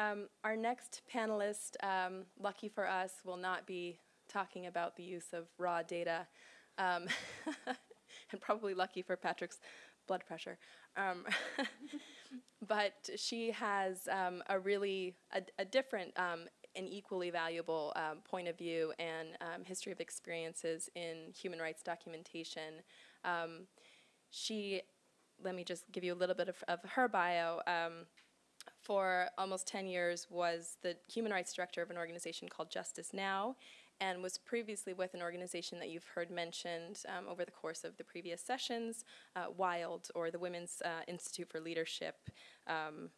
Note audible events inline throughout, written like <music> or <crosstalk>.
Um, our next panelist, um, lucky for us, will not be talking about the use of raw data, um, <laughs> and probably lucky for Patrick's blood pressure. Um, <laughs> but she has um, a really a, a different um, and equally valuable um, point of view and um, history of experiences in human rights documentation. Um, she, let me just give you a little bit of, of her bio. Um, for almost 10 years was the human rights director of an organization called Justice Now and was previously with an organization that you've heard mentioned um, over the course of the previous sessions, uh, WILD, or the Women's uh, Institute for Leadership. Um,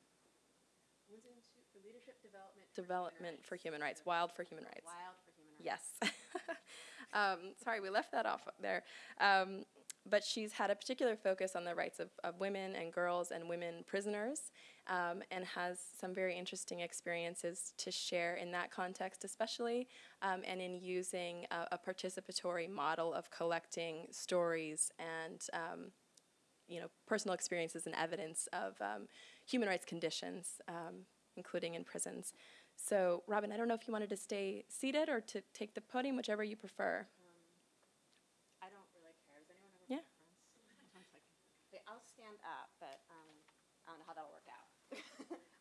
Women's Institute for Leadership Development. Development for Human Rights, WILD for Human Rights. Wild for Human Rights. Yes. <laughs> um, sorry, we left that off there. But she's had a particular focus on the rights of, of women and girls and women prisoners um, and has some very interesting experiences to share in that context especially um, and in using a, a, participatory model of collecting stories and um, you know, personal experiences and evidence of um, human rights conditions, um, including in prisons. So, Robin, I don't know if you wanted to stay seated or to take the podium, whichever you prefer. I don't really care. Does anyone have a Yeah. preference? Wait, I'll stand up, but um, I don't know how that'll work out.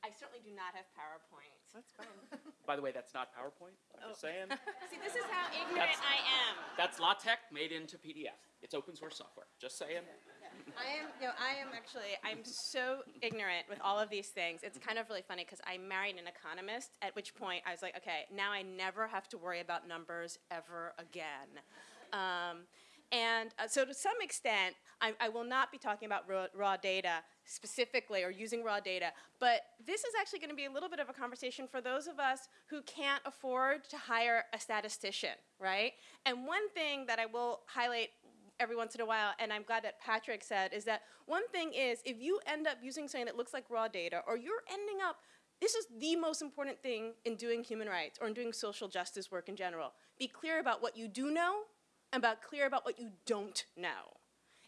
I certainly do not have PowerPoint. That's fine. <laughs> By the way, that's not PowerPoint. I'm just saying. <laughs> See, this is how ignorant That's- I am. That's LaTeX made into PDF. It's open source software. Just saying. I am, no, I am actually, I'm so ignorant with all of these things. It's kind of really funny because I married an economist, at which point I was like, okay, now I never have to worry about numbers ever again. Um, and uh, so to some extent, I, I will not be talking about raw, raw data specifically or using raw data, but this is actually going to be a little bit of a conversation for those of us who can't afford to hire a statistician, right? And one thing that I will highlight every once in a while, and I'm glad that Patrick said, is that one thing is if you end up using something that looks like raw data, or you're ending up, this is the most important thing in doing human rights or in doing social justice work in general. Be clear about what you do know about clear about what you don't know.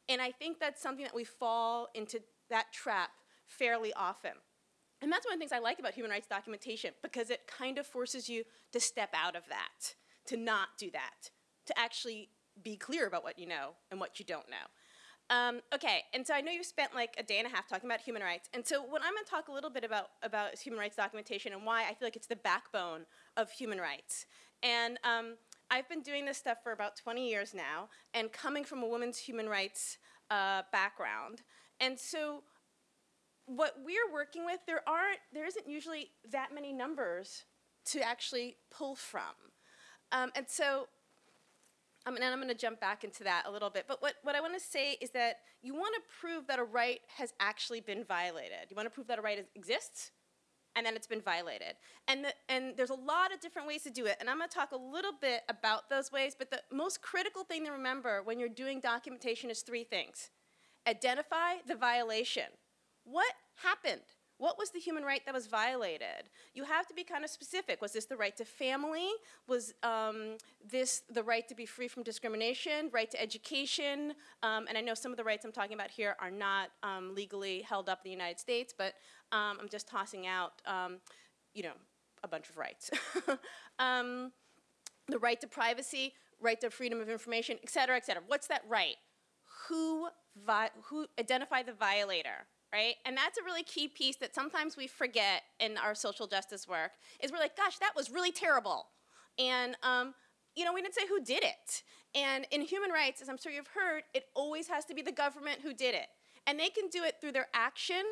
And I think that's something that we fall into that trap fairly often. And that's one of the things I like about human rights documentation because it kind of forces you to step out of that, to not do that, to actually be clear about what you know and what you don't know. Um, okay, and so I know you've spent like a day and a half talking about human rights, and so what I'm going to talk a little bit about about human rights documentation and why I feel like it's the backbone of human rights. And um, I've been doing this stuff for about 20 years now, and coming from a women's human rights uh, background, and so what we're working with, there aren't, there isn't usually that many numbers to actually pull from, um, and so and I'm going to jump back into that a little bit. But what, what I want to say is that you want to prove that a right has actually been violated. You want to prove that a right is, exists and then it's been violated. And, the, and there's a lot of different ways to do it. And I'm going to talk a little bit about those ways. But the most critical thing to remember when you're doing documentation is three things identify the violation. What happened? What was the human right that was violated? You have to be kind of specific. Was this the right to family? Was um, this the right to be free from discrimination, right to education? Um, and I know some of the rights I'm talking about here are not um, legally held up in the United States, but um, I'm just tossing out, um, you know, a bunch of rights. <laughs> The right to privacy, right to freedom of information, et cetera, et cetera. What's that right? Who, who identify the violator? Right? And that's a really key piece that sometimes we forget in our social justice work, is we're like, gosh, that was really terrible. And, um, you know, we didn't say who did it. And in human rights, as I'm sure you've heard, it always has to be the government who did it. And they can do it through their action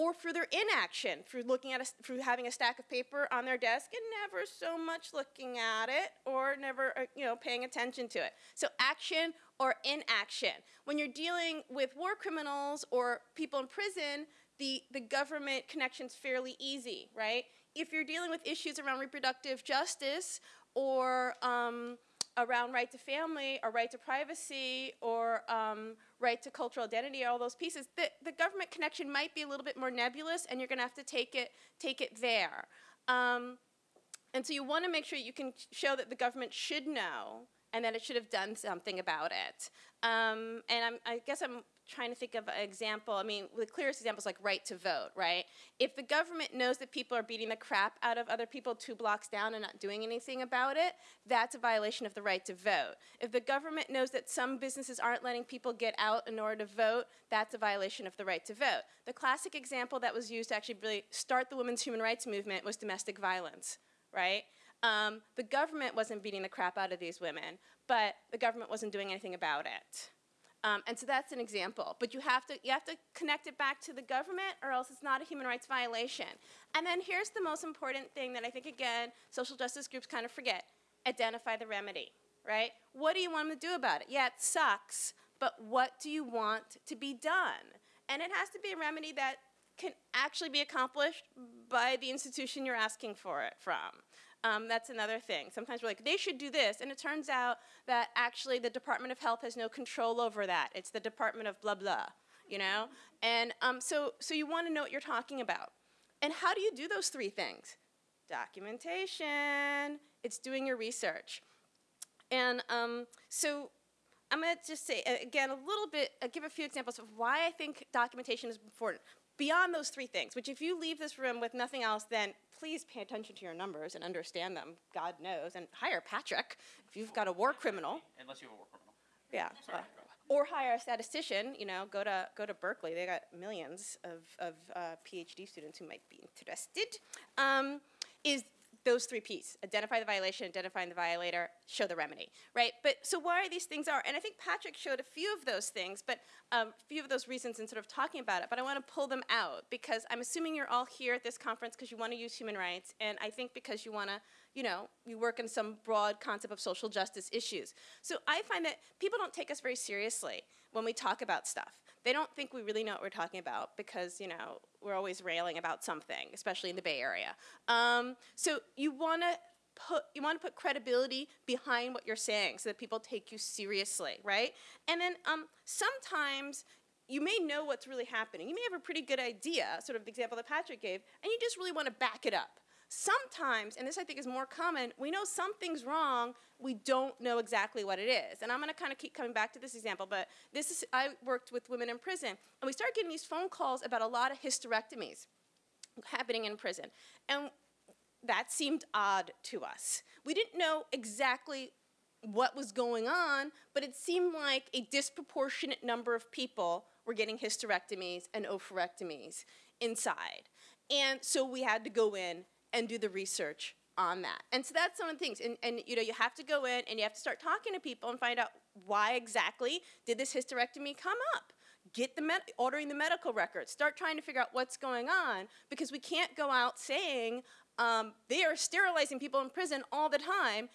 or through their inaction, through looking at a, through having a stack of paper on their desk and never so much looking at it or never, uh, you know, paying attention to it. So action or inaction. When you're dealing with war criminals or people in prison, the, the government connection's fairly easy, right? If you're dealing with issues around reproductive justice or um, around right to family or right to privacy or um, right to cultural identity, all those pieces, the, the government connection might be a little bit more nebulous and you're gonna have to take it, take it there. Um, and so you wanna make sure you can show that the government should know and that it should have done something about it. Um, and I'm, I guess I'm trying to think of an example. I mean, the clearest example is like right to vote, right? If the government knows that people are beating the crap out of other people two blocks down and not doing anything about it, that's a violation of the right to vote. If the government knows that some businesses aren't letting people get out in order to vote, that's a violation of the right to vote. The classic example that was used to actually really start the women's human rights movement was domestic violence, right? Um, the government wasn't beating the crap out of these women, but the government wasn't doing anything about it. Um, and so that's an example. But you have to you have to connect it back to the government, or else it's not a human rights violation. And then here's the most important thing that I think again social justice groups kind of forget: identify the remedy. Right? What do you want them to do about it? Yeah, it sucks, but what do you want to be done? And it has to be a remedy that can actually be accomplished by the institution you're asking for it from. Um, that's another thing. Sometimes we're like, they should do this, and it turns out that actually the Department of Health has no control over that. It's the Department of blah blah, you know. And um, so, so you want to know what you're talking about. And how do you do those three things? Documentation. It's doing your research. And um, so I'm going to just say, again, a little bit, uh, give a few examples of why I think documentation is important. Beyond those three things, which if you leave this room with nothing else, then please pay attention to your numbers and understand them, God knows, and hire Patrick if you've got a war criminal. Unless you have a war criminal. Yeah. Or hire a statistician, you know, go to, go to Berkeley. They got millions of, of uh, PhD students who might be interested. Um, is those three P's, identify the violation, identifying the violator, show the remedy, right? But so why are these things are, and I think Patrick showed a few of those things, but um, a few of those reasons in sort of talking about it, but I want to pull them out because I'm assuming you're all here at this conference because you want to use human rights, and I think because you want to, you know, you work in some broad concept of social justice issues. So I find that people don't take us very seriously when we talk about stuff they don't think we really know what we're talking about because you know we're always railing about something, especially in the Bay Area. Um, so you want to put you want to put credibility behind what you're saying so that people take you seriously, right? And then um, sometimes you may know what's really happening. You may have a pretty good idea, sort of the example that Patrick gave, and you just really want to back it up. Sometimes, and this I think is more common, we know something's wrong, we don't know exactly what it is. And I'm gonna kind of keep coming back to this example, but this is, I worked with women in prison, and we started getting these phone calls about a lot of hysterectomies happening in prison. And that seemed odd to us. We didn't know exactly what was going on, but it seemed like a disproportionate number of people were getting hysterectomies and oophorectomies inside. And so we had to go in and do the research on that. And so that's some of the things. And, and you know, you have to go in and you have to start talking to people and find out why exactly did this hysterectomy come up. Get the med- ordering the medical records. Start trying to figure out what's going on because we can't go out saying um, they are sterilizing people in prison all the time,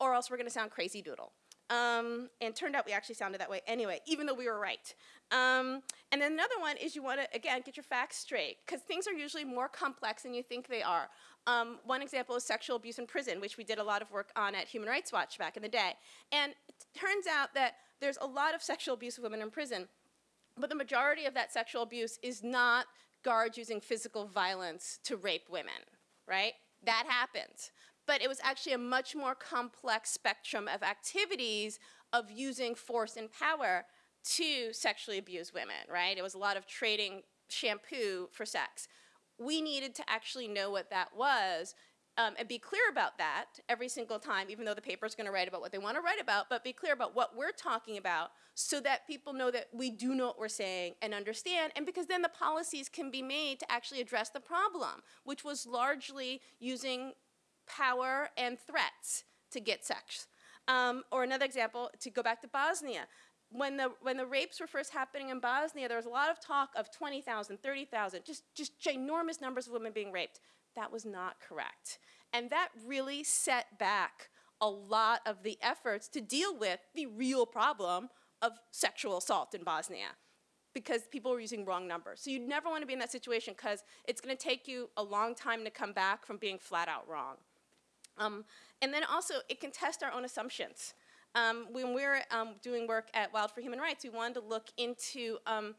or else we're going to sound crazy doodle. Um, and turned out we actually sounded that way anyway, even though we were right. Um, and then another one is you want to, again, get your facts straight, because things are usually more complex than you think they are. Um, one example is sexual abuse in prison, which we did a lot of work on at Human Rights Watch back in the day. And it turns out that there's a lot of sexual abuse of women in prison, but the majority of that sexual abuse is not guards using physical violence to rape women, right? That happens but it was actually a much more complex spectrum of activities of using force and power to sexually abuse women, right? It was a lot of trading shampoo for sex. We needed to actually know what that was um, and be clear about that every single time, even though the paper's going to write about what they want to write about, but be clear about what we're talking about so that people know that we do know what we're saying and understand, and because then the policies can be made to actually address the problem, which was largely using power and threats to get sex. Um, or another example, to go back to Bosnia, when the, when the rapes were first happening in Bosnia, there was a lot of talk of 20,000, 30,000, just, just ginormous numbers of women being raped. That was not correct. And that really set back a lot of the efforts to deal with the real problem of sexual assault in Bosnia because people were using wrong numbers. So you never want to be in that situation because it's going to take you a long time to come back from being flat out wrong. Um, and then also, it can test our own assumptions. Um, when we were um, doing work at Wild for Human Rights, we wanted to look into um,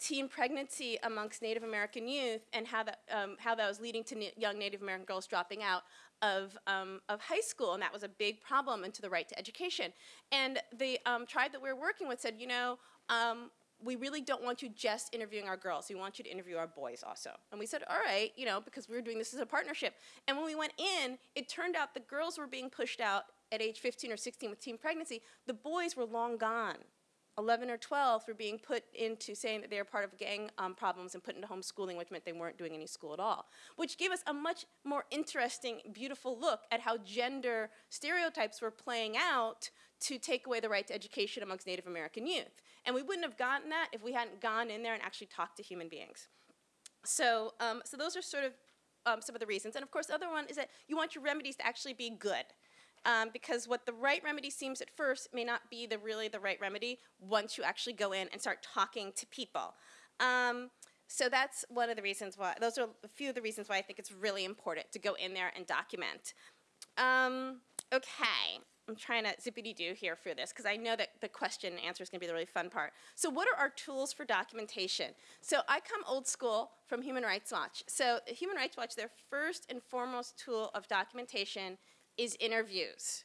teen pregnancy amongst Native American youth and how that, um, how that was leading to young Native American girls dropping out of, um, of high school, and that was a big problem into the right to education. And the tribe that we were working with said, you know, we really don't want you just interviewing our girls. We want you to interview our boys also. And we said, all right, you know, because we were doing this as a partnership. And when we went in, it turned out the girls were being pushed out at age 15 or 16 with teen pregnancy. The boys were long gone. 11 or 12 were being put into saying that they were part of gang um, problems and put into homeschooling, which meant they weren't doing any school at all. Which gave us a much more interesting, beautiful look at how gender stereotypes were playing out to take away the right to education amongst Native American youth. And we wouldn't have gotten that if we hadn't gone in there and actually talked to human beings. So, um, so those are sort of um, some of the reasons. And of course, the other one is that you want your remedies to actually be good. Um, because what the right remedy seems at first may not be the really the right remedy once you actually go in and start talking to people. Um, so that's one of the reasons why. Those are a few of the reasons why I think it's really important to go in there and document. Um, okay, I'm trying to zippity doo here for this because I know that the question and answer is going to be the really fun part. So, what are our tools for documentation? So, I come old school from Human Rights Watch. So, Human Rights Watch, their first and foremost tool of documentation is interviews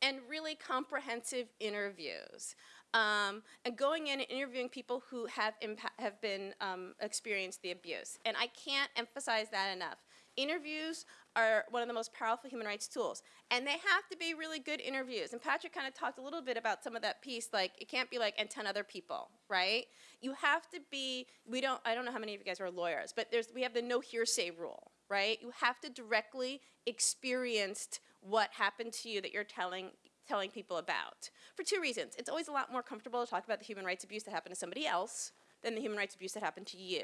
and really comprehensive interviews. Um, and going in and interviewing people who have have been um, experienced the abuse. And I can't emphasize that enough. Interviews are one of the most powerful human rights tools, and they have to be really good interviews. And Patrick kind of talked a little bit about some of that piece, like it can't be like and ten other people, right? You have to be. We don't. I don't know how many of you guys are lawyers, but there's we have the no hearsay rule, right? You have to directly experienced what happened to you that you're telling telling people about for two reasons. It's always a lot more comfortable to talk about the human rights abuse that happened to somebody else than the human rights abuse that happened to you.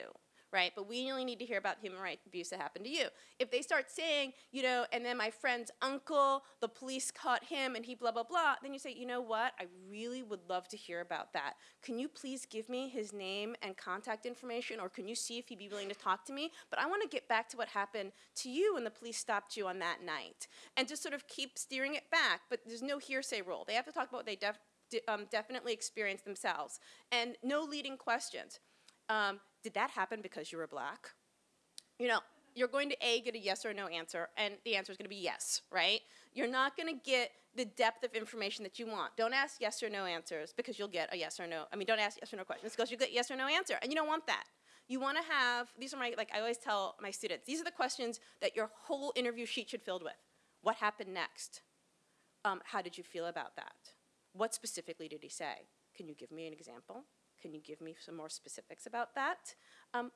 Right? But we only need to hear about human rights abuse that happened to you. If they start saying, you know, and then my friend's uncle, the police caught him and he blah, blah, blah, then you say, you know what? I really would love to hear about that. Can you please give me his name and contact information or can you see if he'd be willing to talk to me? But I want to get back to what happened to you when the police stopped you on that night. And just sort of keep steering it back. But there's no hearsay rule. They have to talk about what they def- de- um, definitely experienced themselves. And no leading questions. Um, did that happen because you were black? You know, you're going to A, get a yes or no answer, and the answer is going to be yes, right? You're not going to get the depth of information that you want. Don't ask yes or no answers because you'll get a yes or no. I mean, don't ask yes or no questions because you get yes or no answer, and you don't want that. You want to have, these are my, like I always tell my students, these are the questions that your whole interview sheet should filled with. What happened next? Um, how did you feel about that? What specifically did he say? Can you give me an example? Can you give me some more specifics about that? Um,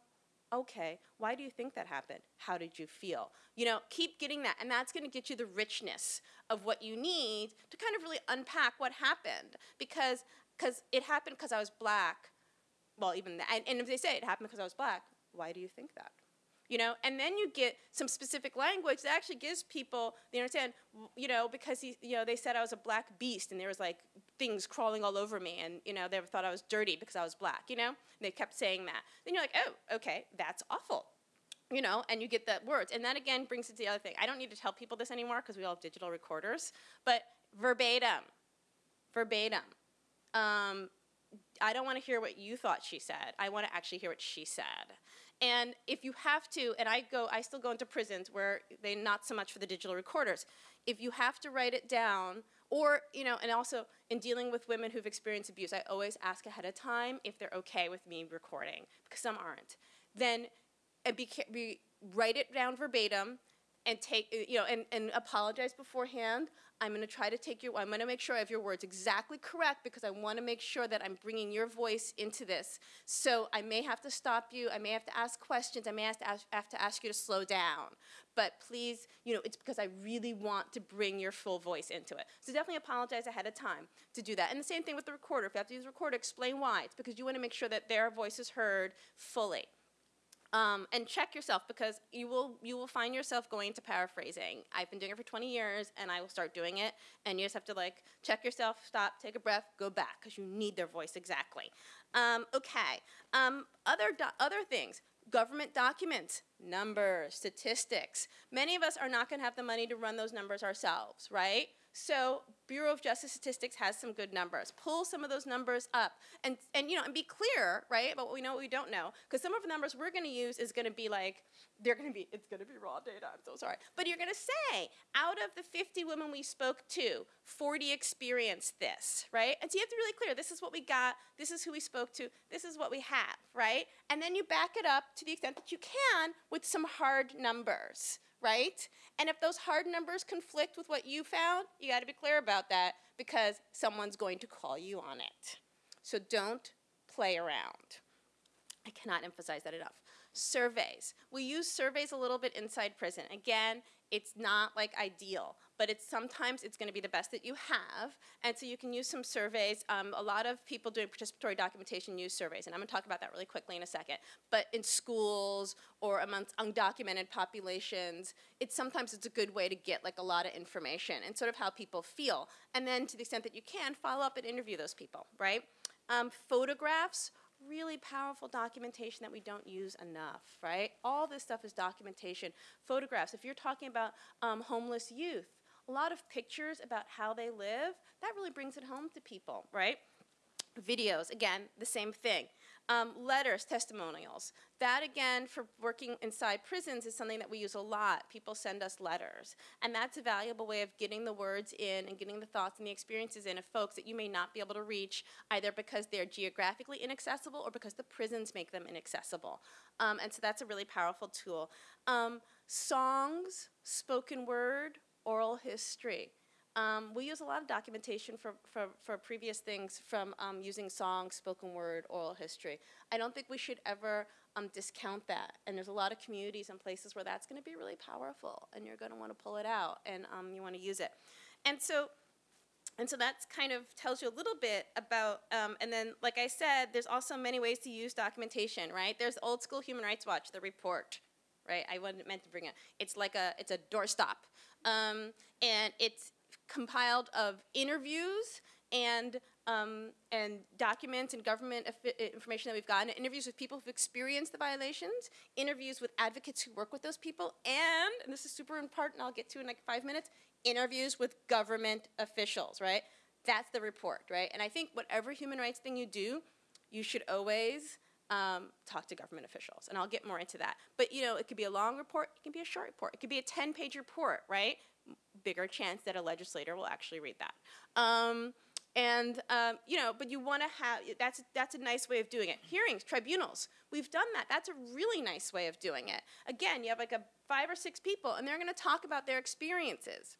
okay, why do you think that happened? How did you feel? You know, keep getting that, and that's going to get you the richness of what you need to kind of really unpack what happened. Because cause it happened because I was black. Well, even that, and, and if they say it happened because I was black, why do you think that? you know and then you get some specific language that actually gives people they understand you know because he, you know they said i was a black beast and there was like things crawling all over me and you know they thought i was dirty because i was black you know and they kept saying that then you're like oh okay that's awful you know and you get the words and that again brings it to the other thing i don't need to tell people this anymore because we all have digital recorders but verbatim verbatim um, I don't want to hear what you thought she said. I want to actually hear what she said. And if you have to, and I go, I still go into prisons where they not so much for the digital recorders. If you have to write it down, or you know, and also in dealing with women who've experienced abuse, I always ask ahead of time if they're okay with me recording because some aren't. Then, and be, be write it down verbatim and take uh, you know and, and apologize beforehand. I'm going to try to take your i'm going to make sure i have your words exactly correct because i want to make sure that i'm bringing your voice into this. So i may have to stop you. I may have to ask questions. I may have to ask, have to ask you to slow down. But please you know it's because i really want to bring your full voice into it. So definitely apologize ahead of time to do that. And the same thing with the recorder. If you have to use a recorder explain why. It's because you want to make sure that their voice is heard fully um, and check yourself because you will you will find yourself going to paraphrasing. I've been doing it for 20 years, and I will start doing it. And you just have to like check yourself, stop, take a breath, go back because you need their voice exactly. Um, okay. Um, other other things. Government documents, numbers, statistics. Many of us are not going to have the money to run those numbers ourselves, right? So Bureau of Justice Statistics has some good numbers. Pull some of those numbers up and, and you know, and be clear, right, about what we know, what we don't know. Because some of the numbers we're going to use is going to be like, they're going to be, it's going to be raw data. I'm so sorry. But you're going to say, out of the 50 women we spoke to, 40 experienced this, right? And so you have to be really clear. This is what we got. This is who we spoke to. This is what we have, right? And then you back it up to the extent that you can with some hard numbers, right? And if those hard numbers conflict with what you found, you got to be clear about that because someone's going to call you on it. So don't play around. I cannot emphasize that enough. Surveys. We use surveys a little bit inside prison. Again, it's not like ideal, but it's sometimes it's going to be the best that you have, and so you can use some surveys. Um, a lot of people doing participatory documentation use surveys, and I'm going to talk about that really quickly in a second. But in schools or amongst undocumented populations, it's sometimes it's a good way to get like a lot of information and sort of how people feel, and then to the extent that you can, follow up and interview those people, right? Um, photographs really powerful documentation that we don't use enough, right? All this stuff is documentation. Photographs, if you're talking about um, homeless youth, a lot of pictures about how they live, that really brings it home to people, right? Videos, again, the same thing. Um, letters, testimonials. That, again, for working inside prisons is something that we use a lot. People send us letters. And that's a valuable way of getting the words in and getting the thoughts and the experiences in of folks that you may not be able to reach, either because they're geographically inaccessible or because the prisons make them inaccessible. Um, and so that's a really powerful tool. Um, songs, spoken word, oral history. Um, we use a lot of documentation for, for, for previous things from um, using songs, spoken word, oral history. I don't think we should ever um, discount that. And there's a lot of communities and places where that's going to be really powerful, and you're going to want to pull it out, and um, you want to use it. And so, and so that's kind of tells you a little bit about, um, and then, like I said, there's also many ways to use documentation, right? There's old school Human Rights Watch, the report, right? I wasn't meant to bring it. It's like a, it's a doorstop. Um, and it's compiled of interviews and um, and documents and government information that we've gotten, interviews with people who've experienced the violations, interviews with advocates who work with those people, and, and this is super important, I'll get to in like five minutes, interviews with government officials, right? That's the report, right? And I think whatever human rights thing you do, you should always um, talk to government officials, and I'll get more into that. But you know, it could be a long report, it can be a short report, it could be a 10-page report, right? Bigger chance that a legislator will actually read that. Um, and um, you know, but you want to have that's that's a nice way of doing it. Hearings, tribunals, we've done that. That's a really nice way of doing it. Again, you have like a five or six people, and they're going to talk about their experiences,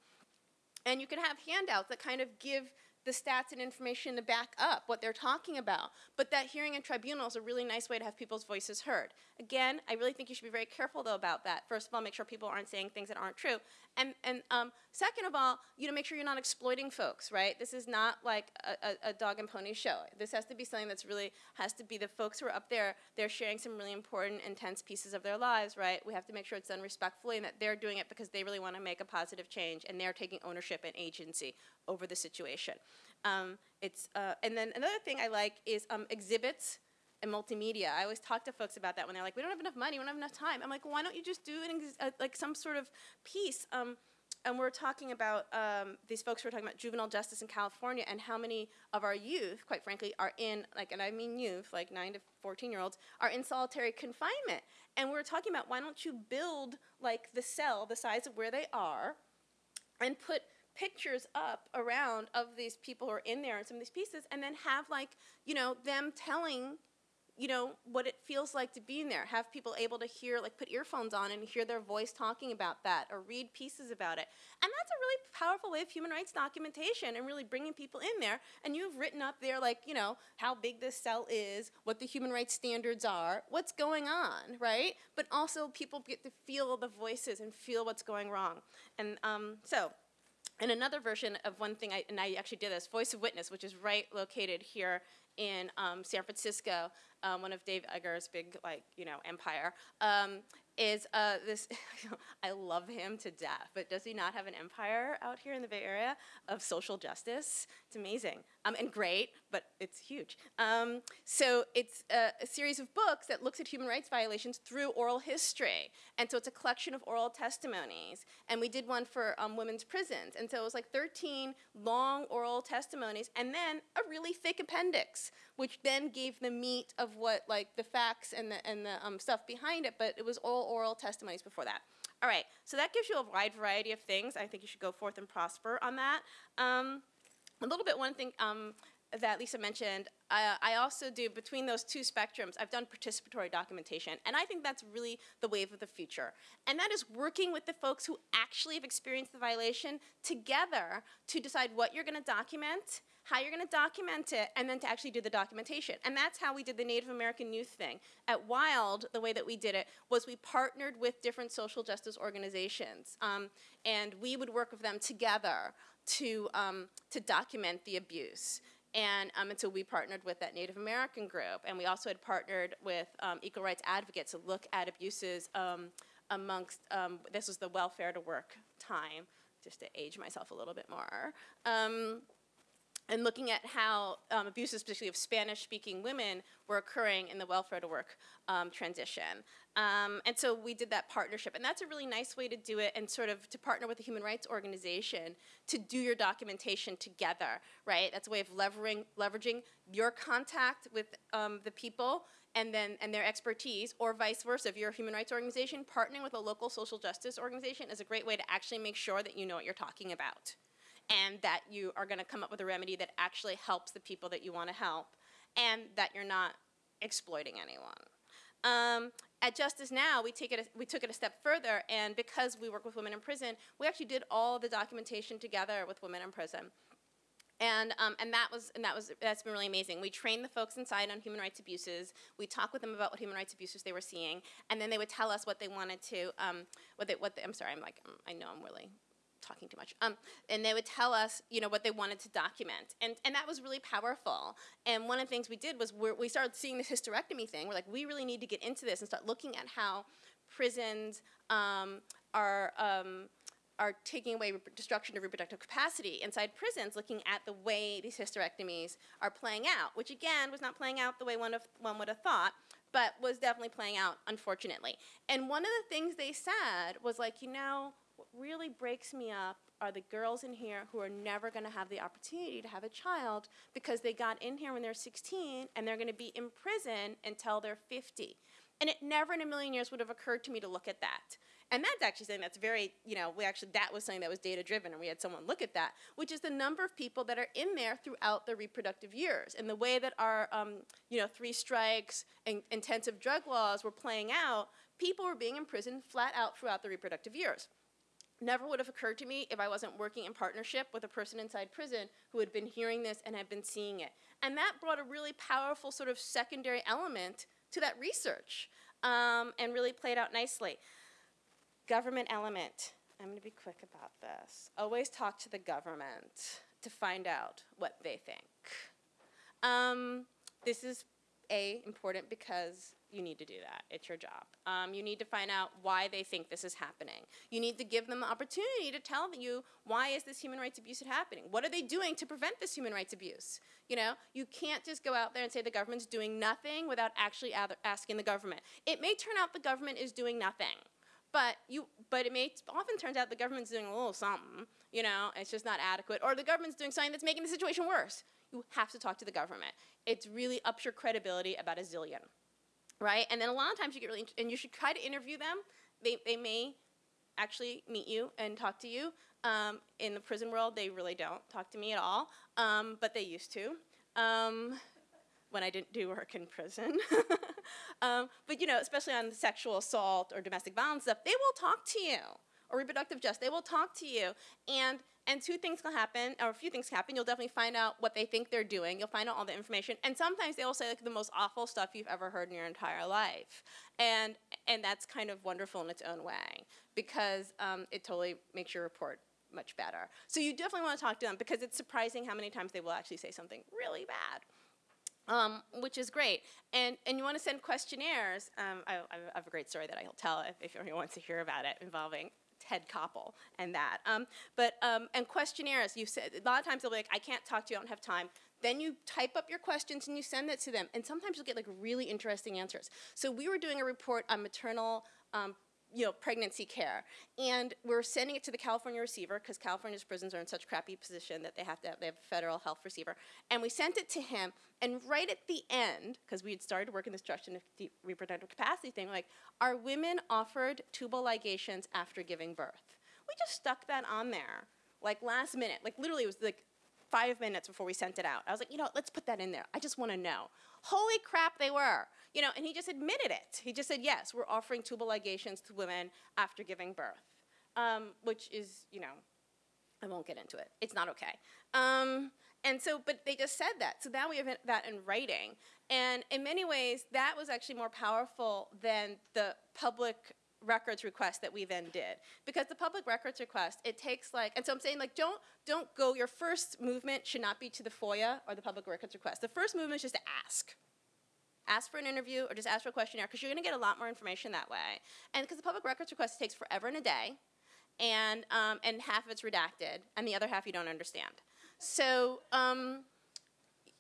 and you can have handouts that kind of give the stats and information to back up what they're talking about. But that hearing in tribunal is a really nice way to have people's voices heard. Again, I really think you should be very careful though about that. First of all, make sure people aren't saying things that aren't true. And, and um, second of all, you know, make sure you're not exploiting folks, right? This is not like a, a, a, dog and pony show. This has to be something that's really, has to be the folks who are up there, they're sharing some really important, intense pieces of their lives, right? We have to make sure it's done respectfully and that they're doing it because they really want to make a positive change and they're taking ownership and agency over the situation. Um, it's, uh, and then another thing I like is um, exhibits and multimedia. I always talk to folks about that when they're like, we don't have enough money, we don't have enough time. I'm like, well, why don't you just do an uh, like some sort of piece? Um, and we're talking about um, these folks who are talking about juvenile justice in California and how many of our youth, quite frankly, are in like, and I mean youth, like nine to 14 year olds, are in solitary confinement. And we're talking about why don't you build like the cell the size of where they are, and put pictures up around of these people who are in there and some of these pieces, and then have like you know them telling you know, what it feels like to be in there. Have people able to hear, like put earphones on and hear their voice talking about that or read pieces about it. And that's a really powerful way of human rights documentation and really bringing people in there. And you've written up there, like, you know, how big this cell is, what the human rights standards are, what's going on, right? But also people get to feel the voices and feel what's going wrong. And um, so, and another version of one thing, I, and I actually did this, Voice of Witness, which is right located here in um, San Francisco, um, one of Dave Eggers' big, like, you know, empire, um, is uh, this, <laughs> I love him to death, but does he not have an empire out here in the Bay Area of social justice? It's amazing um, and great, but it's huge. Um, so it's a, a series of books that looks at human rights violations through oral history. And so it's a collection of oral testimonies. And we did one for um, women's prisons. And so it was like 13 long oral testimonies and then a really thick appendix, which then gave the meat of what, like, the facts and the, and the um, stuff behind it. But it was all oral testimonies before that. All right, so that gives you a wide variety of things. I think you should go forth and prosper on that. Um, a little bit, one thing um, that Lisa mentioned, I also do, between those two spectrums, I've done participatory documentation, and I think that's really the wave of the future. And that is working with the folks who actually have experienced the violation together to decide what you're gonna document, how you're gonna document it, and then to actually do the documentation. And that's how we did the Native American youth thing. At WILD, the way that we did it was we partnered with different social justice organizations, um, and we would work with them together to, um, to document the abuse. And, um, so we partnered with that Native American group, and we also had partnered with um, equal rights advocates to look at abuses um, amongst, um, this was the welfare to work time, just to age myself a little bit more. And looking at how um, abuses, particularly of Spanish-speaking women, were occurring in the welfare to work um, transition. Um, and so we did that partnership, and that's a really nice way to do it, and sort of to partner with a human rights organization to do your documentation together, right? That's a way of leveraging leveraging your contact with um, the people and then and their expertise, or vice versa. If you're a human rights organization, partnering with a local social justice organization is a great way to actually make sure that you know what you're talking about and that you are going to come up with a remedy that actually helps the people that you want to help and that you're not exploiting anyone. Um, at Justice Now, we, take it a, we took it a step further, and because we work with women in prison, we actually did all the documentation together with women in prison. And, um, and that was and that was that's been really amazing. We trained the folks inside on human rights abuses. We talked with them about what human rights abuses they were seeing, and then they would tell us what they wanted to um, what they what they, I'm sorry I'm like um, I know I'm really talking too much. Um, and they would tell us, you know, what they wanted to document. And, and that was really powerful. And one of the things we did was we started seeing this hysterectomy thing. We're like, we really need to get into this and start looking at how prisons um, are, um, are taking away destruction of reproductive capacity inside prisons, looking at the way these hysterectomies are playing out, which again was not playing out the way one, of, one would have thought, but was definitely playing out, unfortunately. And one of the things they said was like, you know, really breaks me up are the girls in here who are never going to have the opportunity to have a child because they got in here when they're 16 and they're going to be in prison until they're 50. And it never in a million years would have occurred to me to look at that. And that's actually something that's very, you know, we actually, that was something that was data driven and we had someone look at that, which is the number of people that are in there throughout their reproductive years. And the way that our, um, you know, three strikes and intensive drug laws were playing out, people were being imprisoned flat out throughout the reproductive years never would have occurred to me if I wasn't working in partnership with a person inside prison who had been hearing this and had been seeing it. And that brought a really powerful sort of secondary element to that research um, and really played out nicely. Government element. I'm going to be quick about this. Always talk to the government to find out what they think. Um, this is A, important because you need to do that. It's your job. Um, you need to find out why they think this is happening. You need to give them the opportunity to tell you why is this human rights abuse happening? What are they doing to prevent this human rights abuse? You know, you can't just go out there and say the government's doing nothing without actually asking the government. It may turn out the government is doing nothing. But you, but it may often turns out the government's doing a little something, you know, it's just not adequate, or the government's doing something that's making the situation worse. You have to talk to the government. It's really ups your credibility about a zillion right? And then a lot of times you get really, and you should try to interview them. They, they may actually meet you and talk to you. Um, in the prison world, they really don't talk to me at all, um, but they used to. Um, when I didn't do work in prison. <laughs> Um, but you know, especially on sexual assault or domestic violence stuff, they will talk to you or reproductive justice. They will talk to you, and and two things can happen, or a few things can happen. You'll definitely find out what they think they're doing. You'll find out all the information, and sometimes they will say like the most awful stuff you've ever heard in your entire life, and and that's kind of wonderful in its own way because um, it totally makes your report much better. So you definitely want to talk to them because it's surprising how many times they will actually say something really bad. Um, which is great. And, and you want to send questionnaires. Um, I, I, have a great story that I'll tell if, if anyone wants to hear about it involving Ted Koppel and that. Um, but, um, and questionnaires, you said, a lot of times they'll be like, I can't talk to you, I don't have time. Then you type up your questions and you send it to them. And sometimes you'll get like really interesting answers. So we were doing a report on maternal um, you know, pregnancy care. And we're sending it to the California receiver because California's prisons are in such crappy position that they have to have, they have a federal health receiver. And we sent it to him, and right at the end, because we had started working this destruction of reproductive capacity thing, like, are women offered tubal ligations after giving birth? We just stuck that on there, like last minute, like literally it was like five minutes before we sent it out. I was like, you know, let's put that in there. I just want to know. Holy crap, they were. You know, and he just admitted it. He just said, yes, we're offering tubal ligations to women after giving birth, um, which is, you know, I won't get into it. It's not okay. Um, and so, but they just said that. So now we have that in writing. And in many ways, that was actually more powerful than the public records request that we then did because the public records request it takes like and so i'm saying like don't don't go your first movement should not be to the foia or the public records request the first movement is just to ask ask for an interview or just ask for a questionnaire because you're going to get a lot more information that way. And because the public records request takes forever and a day and um, and half of it's redacted and the other half you don't understand. So um,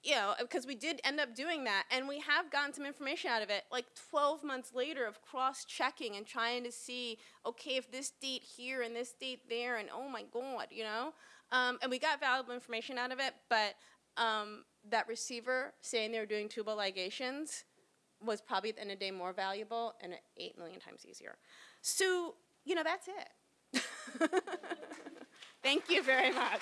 you know, because we did end up doing that, and we have gotten some information out of it, like 12 months later of cross-checking and trying to see, okay, if this date here and this date there, and oh my god, you know, um, and we got valuable information out of it, but um, that receiver saying they were doing tubal ligations was probably at the end of the day more valuable and eight million times easier. So, you know, that's it. <laughs> Thank you very much.